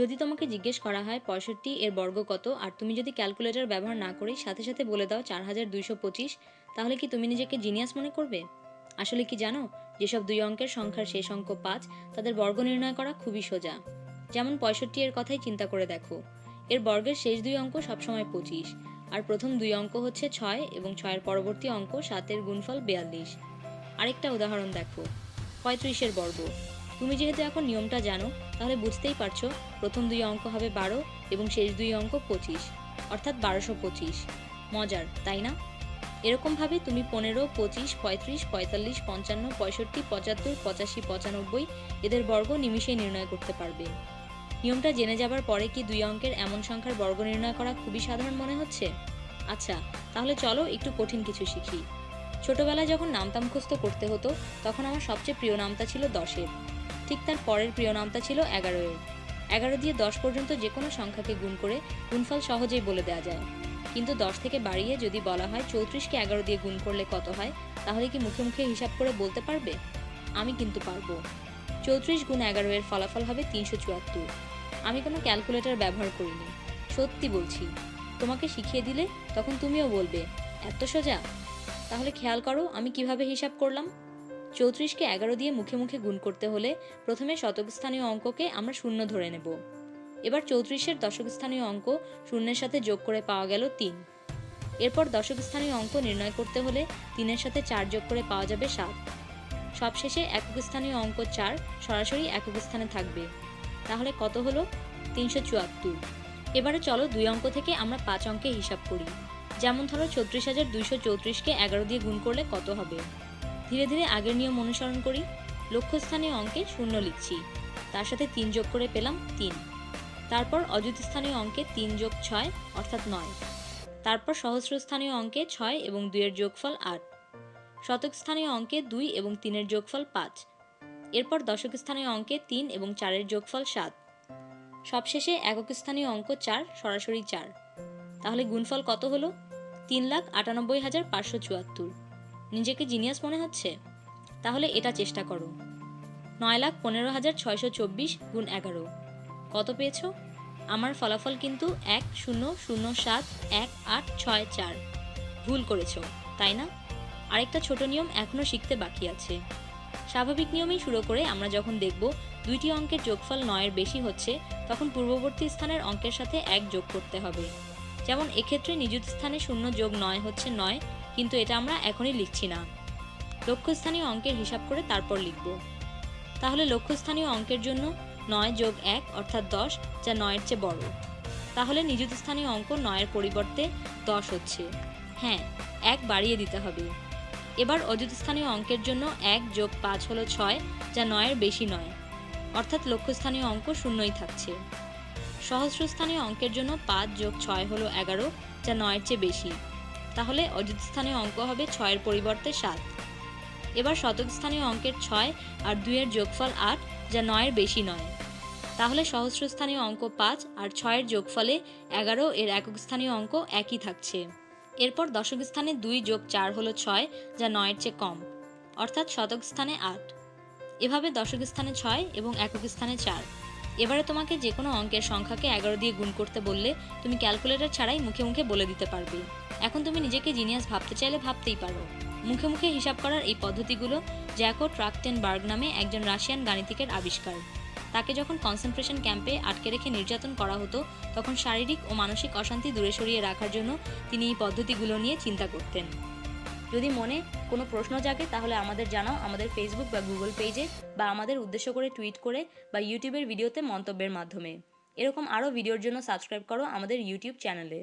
যদি তোমাকে জিজ্ঞেস করা হয় পঁয়ষট্টি এর বর্গ কত, আর তুমি যদি ক্যালকুলেটর ব্যবহার না করেই সাথে সাথে বলে দাও চার হাজার দুইশো পঁচিশ, তাহলে কি তুমি নিজেকে জিনিয়াস মনে করবে? আসলে কি জানো, যেসব দুই অঙ্কের সংখ্যার শেষ অঙ্ক পাঁচ, তাদের বর্গ নির্ণয় করা খুবই সোজা। যেমন পঁয়ষট্টি এর কথাই চিন্তা করে দেখো। এর বর্গের শেষ দুই অঙ্ক সবসময় পঁচিশ, আর প্রথম দুই অঙ্ক হচ্ছে ছয় এবং ছয়ের পরবর্তী অঙ্ক সাতের গুণফল বিয়াল্লিশ। আরেকটা উদাহরণ দেখো, পঁয়ত্রিশের বর্গ। তুমি যেহেতু এখন নিয়মটা জানো, তাহলে বুঝতেই পারছ প্রথম দুই অঙ্ক হবে বারো এবং শেষ দুই অঙ্ক পঁচিশ, অর্থাৎ বারোশো পঁচিশ। মজার, তাই না? এরকমভাবে তুমি পনেরো, পঁচিশ, পঁয়ত্রিশ, পঁয়তাল্লিশ, পঞ্চান্ন, পঁয়ষট্টি, পঁচাত্তর, পঁচাশি, পঁচানব্বই এদের বর্গ নিমিষেই নির্ণয় করতে পারবে। নিয়মটা জেনে যাবার পরে কি দুই অঙ্কের এমন সংখ্যার বর্গ নির্ণয় করা খুবই সাধারণ মনে হচ্ছে? আচ্ছা তাহলে চলো একটু কঠিন কিছু শিখি। ছোটবেলায় যখন নামতা মুখস্থ করতে হতো, তখন আমার সবচেয়ে প্রিয় নামতা ছিল দশের। ঠিক তার পরের প্রিয় নামতা ছিল এগারো এর এগারো দিয়ে দশ পর্যন্ত যে কোনো সংখ্যাকে গুণ করে গুণফল সহজেই বলে দেওয়া যায়। কিন্তু দশ থেকে বাড়িয়ে যদি বলা হয় চৌত্রিশকে এগারো দিয়ে গুণ করলে কত হয়, তাহলে কি মুখে মুখে হিসাব করে বলতে পারবে? আমি কিন্তু পারব। চৌত্রিশ গুণ এগারো এর ফলাফল হবে তিনশো চুয়াত্তর। আমি কোনো ক্যালকুলেটর ব্যবহার করিনি। সত্যি বলছি, তোমাকে শিখিয়ে দিলে তখন তুমিও বলবে, এত সোজা? তাহলে খেয়াল করো আমি কীভাবে হিসাব করলাম। চৌত্রিশকে এগারো দিয়ে মুখে মুখে গুণ করতে হলে প্রথমে শতক স্থানীয় অঙ্ককে আমরা শূন্য ধরে নেব। এবার চৌত্রিশের দশক স্থানীয় অঙ্ক শূন্যের সাথে যোগ করে পাওয়া গেল তিন। এরপর দশক স্থানীয় অঙ্ক নির্ণয় করতে হলে তিনের সাথে চার যোগ করে পাওয়া যাবে সাত। সবশেষে একক স্থানীয় অঙ্ক চার সরাসরি একক স্থানে থাকবে। তাহলে কত হলো? তিনশো চুয়াত্তর। এবারে চলো দুই অঙ্ক থেকে আমরা পাঁচ অঙ্কে হিসাব করি। যেমন ধরো ছত্রিশ হাজার দুইশো চৌত্রিশকে এগারো দিয়ে গুণ করলে কত হবে? ধীরে ধীরে আগের নিয়ম অনুসরণ করি। লক্ষ্যস্থানীয় অঙ্কে শূন্য লিখছি। তার সাথে তিন যোগ করে পেলাম তিন। তারপর অযুত স্থানীয় অঙ্কে তিন যোগ ছয়, অর্থাৎ নয়। তারপর সহস্রস্থানীয় অঙ্কে ছয় এবং দুইয়ের যোগফল আট। শতক স্থানীয় অঙ্কে দুই এবং তিনের যোগফল পাঁচ। এরপর দশক স্থানীয় অঙ্কে তিন এবং চারের যোগফল সাত। সবশেষে একক স্থানীয় অঙ্ক চার, সরাসরি চার। তাহলে গুণফল কত হলো? তিন লাখ আটানব্বই হাজার পাঁচশো চুয়াত্তর। নিজেকে জিনিয়াস মনে হচ্ছে? তাহলে এটা চেষ্টা করো। নয় লাখ পনেরো হাজার ছয়শো চব্বিশ গুণ এগারো। কত পেয়েছ? আমার ফলাফল কিন্তু এক শূন্য শূন্য সাত এক আট ছয় চার। ভুল করেছ, তাই না? আরেকটা ছোট নিয়ম এখনও শিখতে বাকি আছে। স্বাভাবিক নিয়মেই শুরু করে আমরা যখন দেখব দুইটি অঙ্কের যোগফল নয়ের বেশি হচ্ছে, তখন পূর্ববর্তী স্থানের অঙ্কের সাথে এক যোগ করতে হবে। যেমন এক্ষেত্রে নিযুত স্থানে শূন্য যোগ নয় হচ্ছে নয় কিন্তু এটা আমরা এখনই লিখছি না। লক্ষ্যস্থানীয় অঙ্কের হিসাব করে তারপর লিখব। তাহলে লক্ষ্যস্থানীয় অঙ্কের জন্য নয় যোগ এক অর্থাৎ দশ, যা নয়ের চেয়ে বড়। তাহলে নিযুত স্থানীয় অঙ্ক নয়ের পরিবর্তে দশ হচ্ছে। হ্যাঁ এক বাড়িয়ে দিতে হবে। এবার অযুত স্থানীয় অঙ্কের জন্য এক যোগ পাঁচ হলো ছয়, যা নয়ের বেশি নয়। অর্থাৎ লক্ষ্যস্থানীয় অঙ্ক শূন্যই থাকছে। সহস্রস্থানীয় অঙ্কের জন্য পাঁচ যোগ ছয় হলো এগারো, যা নয়ের চেয়ে বেশি। তাহলে অযুত স্থানীয় অঙ্ক হবে ছয়ের পরিবর্তে সাত। এবার শতক স্থানীয় অঙ্কের ছয় আর দুইয়ের যোগফল আট, যা নয়ের বেশি নয়। তাহলে সহস্রস্থানীয় অঙ্ক পাঁচ আর ছয়ের যোগফলে এগারো, এর একক স্থানীয় অঙ্ক একই থাকছে। এরপর দশক স্থানে দুই যোগ চার হলো ছয়, যা নয়ের চেয়ে কম, অর্থাৎ শতক স্থানে আট। এভাবে দশক স্থানে ছয় এবং একক স্থানে চার। এবারে তোমাকে যে কোনো অঙ্কের সংখ্যাকে এগারো দিয়ে গুণ করতে বললে তুমি ক্যালকুলেটর ছাড়াই মুখে মুখে বলে দিতে পারবে। এখন তুমি নিজেকে জিনিয়াস ভাবতে চাইলে ভাবতেই পারো। মুখে মুখে হিসাব করার এই পদ্ধতিগুলো জ্যাকো ট্রাকটেনবার্গ নামে একজন রাশিয়ান গাণিতিকের আবিষ্কার। তাকে যখন কনসেন্ট্রেশন ক্যাম্পে আটকে রেখে নির্যাতন করা হতো, তখন শারীরিক ও মানসিক অশান্তি দূরে সরিয়ে রাখার জন্য তিনি এই পদ্ধতিগুলো নিয়ে চিন্তা করতেন। যদি মনে কোনো প্রশ্ন জাগে, তাহলে আমাদের জানাও আমাদের ফেসবুক বা গুগল পেজে বা আমাদের উদ্দেশ্য করে টুইট করে বা ইউটিউবের ভিডিওতে মন্তব্যের মাধ্যমে। এরকম আরও ভিডিওর জন্য সাবস্ক্রাইব করো আমাদের ইউটিউব চ্যানেলে